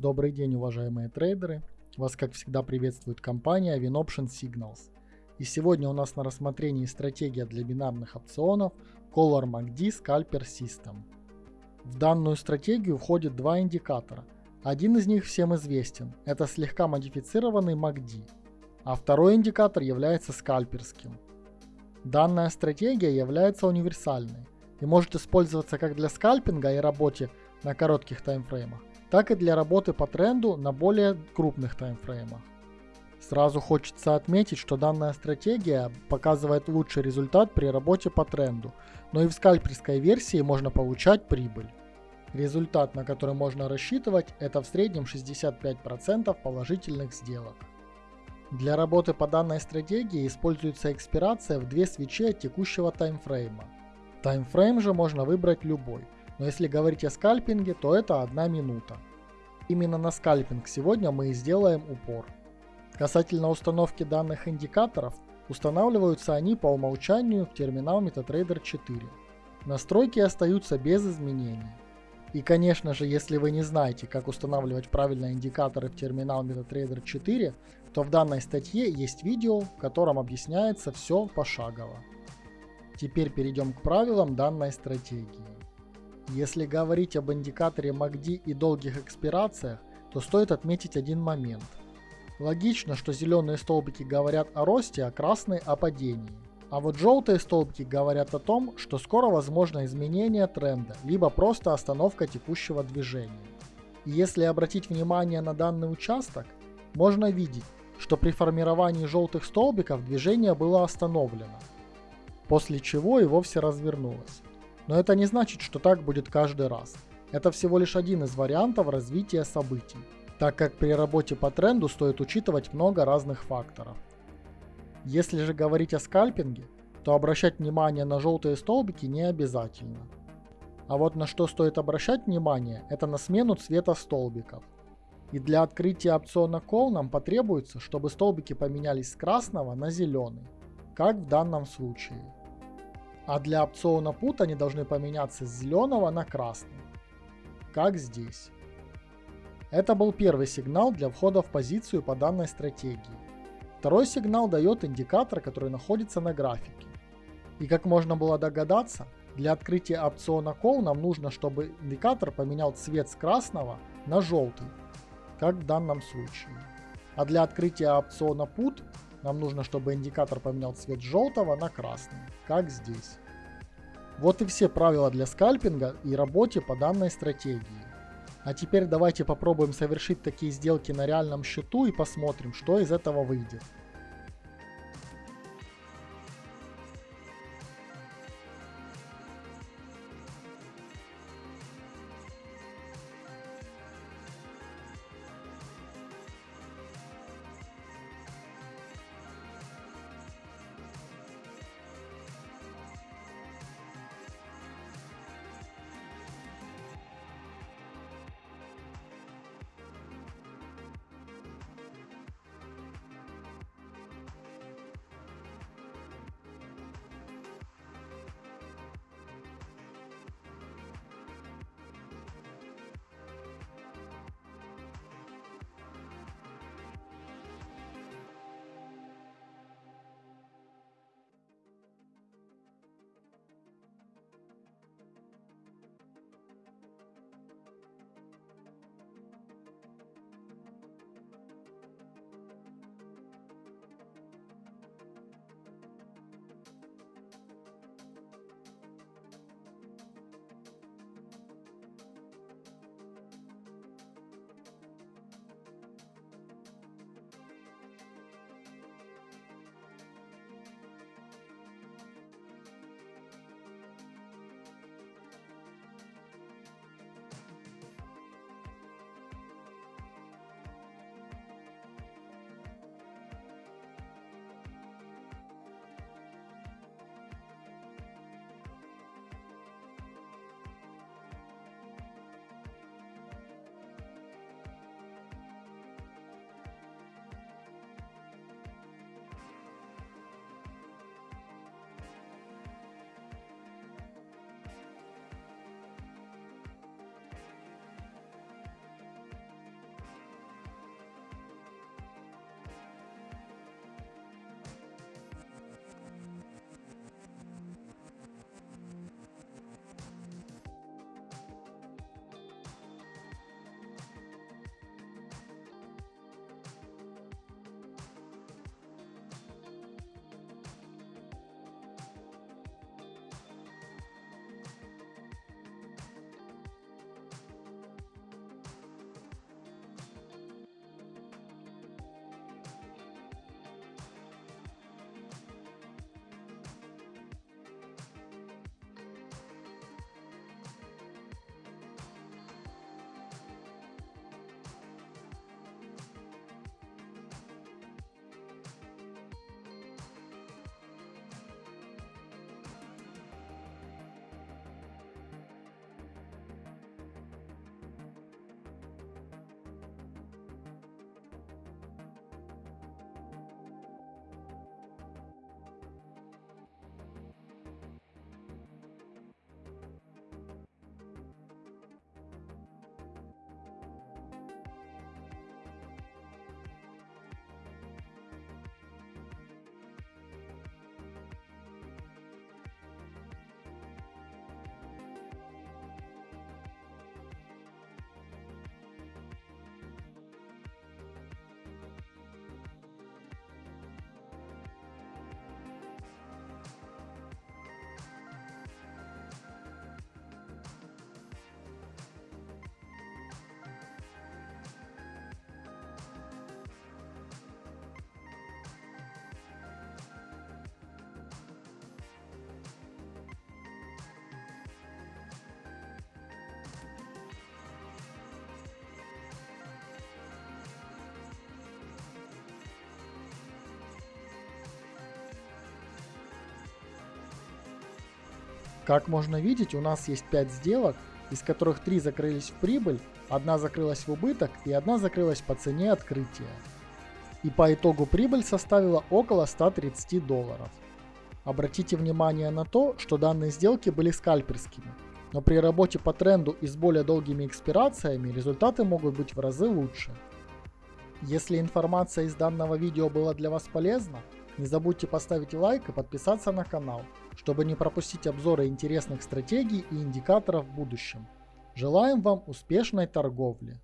Добрый день, уважаемые трейдеры. Вас, как всегда, приветствует компания WinOption Signals. И сегодня у нас на рассмотрении стратегия для бинарных опционов Color MACD Scalper System. В данную стратегию входит два индикатора. Один из них всем известен, это слегка модифицированный MACD, а второй индикатор является скальперским. Данная стратегия является универсальной и может использоваться как для скальпинга и работе на коротких таймфреймах, так и для работы по тренду на более крупных таймфреймах. Сразу хочется отметить, что данная стратегия показывает лучший результат при работе по тренду, но и в скальперской версии можно получать прибыль. Результат, на который можно рассчитывать, это в среднем 65% положительных сделок. Для работы по данной стратегии используется экспирация в две свечи от текущего таймфрейма. Таймфрейм же можно выбрать любой, но если говорить о скальпинге, то это одна минута. Именно на скальпинг сегодня мы и сделаем упор. Касательно установки данных индикаторов, устанавливаются они по умолчанию в терминал MetaTrader 4. Настройки остаются без изменений. И конечно же, если вы не знаете, как устанавливать правильно индикаторы в терминал MetaTrader 4, то в данной статье есть видео, в котором объясняется все пошагово. Теперь перейдем к правилам данной стратегии. Если говорить об индикаторе MACD и долгих экспирациях, то стоит отметить один момент. Логично, что зеленые столбики говорят о росте, а красные о падении. А вот желтые столбики говорят о том, что скоро возможно изменение тренда, либо просто остановка текущего движения. И если обратить внимание на данный участок, можно видеть, что при формировании желтых столбиков движение было остановлено, после чего и вовсе развернулось. Но это не значит, что так будет каждый раз. Это всего лишь один из вариантов развития событий, так как при работе по тренду стоит учитывать много разных факторов. Если же говорить о скальпинге, то обращать внимание на желтые столбики не обязательно. А вот на что стоит обращать внимание, это на смену цвета столбиков. И для открытия опциона Call нам потребуется, чтобы столбики поменялись с красного на зеленый, как в данном случае. А для опциона Put они должны поменяться с зеленого на красный, как здесь. Это был первый сигнал для входа в позицию по данной стратегии. Второй сигнал дает индикатор, который находится на графике. И как можно было догадаться, для открытия опциона Call нам нужно, чтобы индикатор поменял цвет с красного на желтый, как в данном случае. А для открытия опциона Put нам нужно, чтобы индикатор поменял цвет желтого на красный, как здесь. Вот и все правила для скальпинга и работе по данной стратегии. А теперь давайте попробуем совершить такие сделки на реальном счету и посмотрим, что из этого выйдет. Как можно видеть, у нас есть 5 сделок, из которых 3 закрылись в прибыль, одна закрылась в убыток и одна закрылась по цене открытия. И по итогу прибыль составила около 130 долларов. Обратите внимание на то, что данные сделки были скальперскими, но при работе по тренду и с более долгими экспирациями результаты могут быть в разы лучше. Если информация из данного видео была для вас полезна, не забудьте поставить лайк и подписаться на канал, чтобы не пропустить обзоры интересных стратегий и индикаторов в будущем. Желаем вам успешной торговли!